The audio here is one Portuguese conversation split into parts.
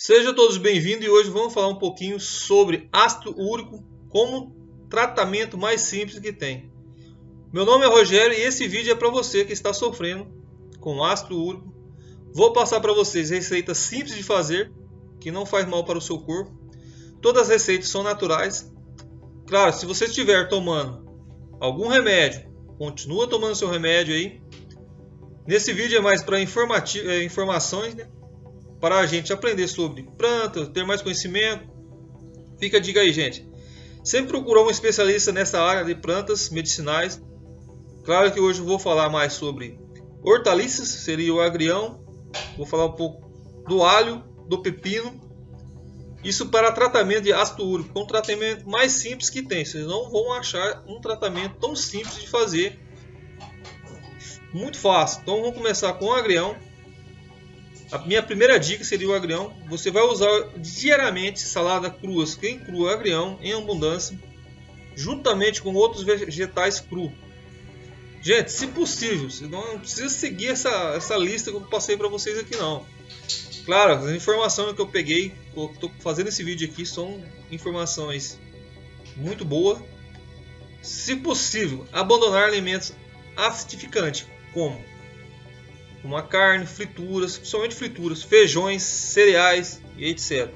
Sejam todos bem-vindos e hoje vamos falar um pouquinho sobre ácido úrico como tratamento mais simples que tem. Meu nome é Rogério e esse vídeo é para você que está sofrendo com ácido úrico. Vou passar para vocês receitas simples de fazer, que não faz mal para o seu corpo. Todas as receitas são naturais. Claro, se você estiver tomando algum remédio, continua tomando seu remédio aí. Nesse vídeo é mais para é, informações, né? Para a gente aprender sobre plantas, ter mais conhecimento. Fica a dica aí, gente. Sempre procurou um especialista nessa área de plantas medicinais. Claro que hoje eu vou falar mais sobre hortaliças, seria o agrião. Vou falar um pouco do alho, do pepino. Isso para tratamento de ácido úrico, é um tratamento mais simples que tem. Vocês não vão achar um tratamento tão simples de fazer. Muito fácil. Então vamos começar com o agrião. A minha primeira dica seria o agrião. Você vai usar diariamente salada crua, quem crua agrião em abundância, juntamente com outros vegetais cru. Gente, se possível, não precisa seguir essa, essa lista que eu passei para vocês aqui não. Claro, as informações que eu peguei, estou fazendo esse vídeo aqui, são informações muito boas. Se possível, abandonar alimentos acidificantes, como como a carne, frituras, principalmente frituras, feijões, cereais e etc.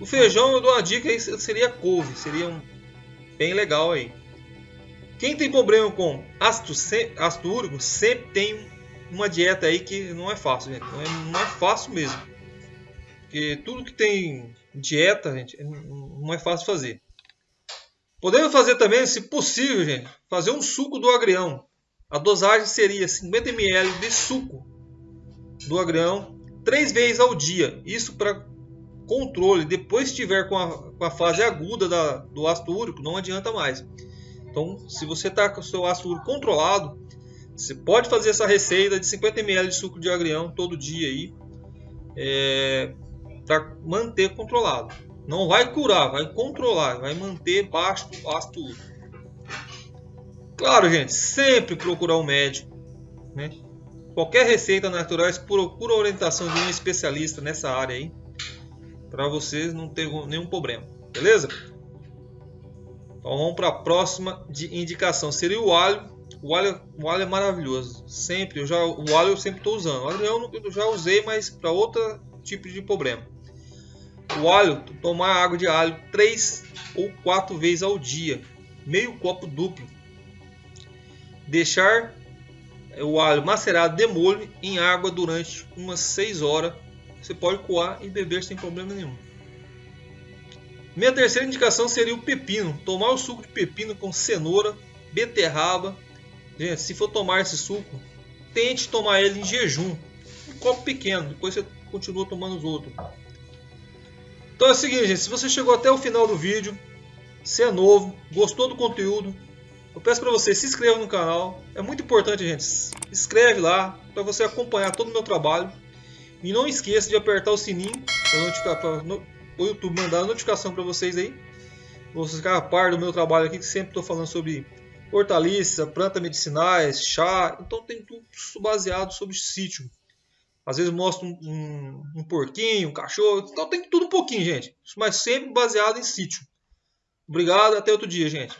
O feijão eu dou uma dica aí, seria couve, seria um bem legal aí. Quem tem problema com ácido, ácido úrico sempre tem uma dieta aí que não é fácil, gente. Não é, é fácil mesmo. Porque tudo que tem dieta, gente, não é fácil fazer. Podemos fazer também, se possível, gente, fazer um suco do agrião. A dosagem seria 50 ml de suco do agrião três vezes ao dia. Isso para controle. Depois estiver com a, com a fase aguda da, do ácido úrico, não adianta mais. Então, se você está com o seu ácido úrico controlado, você pode fazer essa receita de 50 ml de suco de agrião todo dia aí, é, para manter controlado. Não vai curar, vai controlar, vai manter baixo o ácido úrico. Claro, gente, sempre procurar um médico. Né? Qualquer receita natural, procura a orientação de um especialista nessa área aí. Para vocês não terem nenhum problema. Beleza? Então vamos para a próxima de indicação. Seria o alho. O alho, o alho é maravilhoso. Sempre, eu já, o alho eu sempre estou usando. O alho eu, eu já usei, mas para outro tipo de problema. O alho, tomar água de alho 3 ou 4 vezes ao dia. Meio copo duplo Deixar o alho macerado de molho em água durante umas 6 horas. Você pode coar e beber sem problema nenhum. Minha terceira indicação seria o pepino. Tomar o suco de pepino com cenoura, beterraba. Gente, se for tomar esse suco, tente tomar ele em jejum. Um copo pequeno, depois você continua tomando os outros. Então é o seguinte, gente, se você chegou até o final do vídeo, se é novo, gostou do conteúdo, eu peço para você se inscreva no canal. É muito importante, gente. Inscreve lá para você acompanhar todo o meu trabalho. E não esqueça de apertar o sininho para o YouTube mandar a notificação para vocês aí. Você ficar a par do meu trabalho aqui, que sempre estou falando sobre hortaliça, plantas medicinais, chá. Então tem tudo baseado sobre sítio. Às vezes mostro um, um, um porquinho, um cachorro. Então tem tudo um pouquinho, gente. Mas sempre baseado em sítio. Obrigado, até outro dia, gente.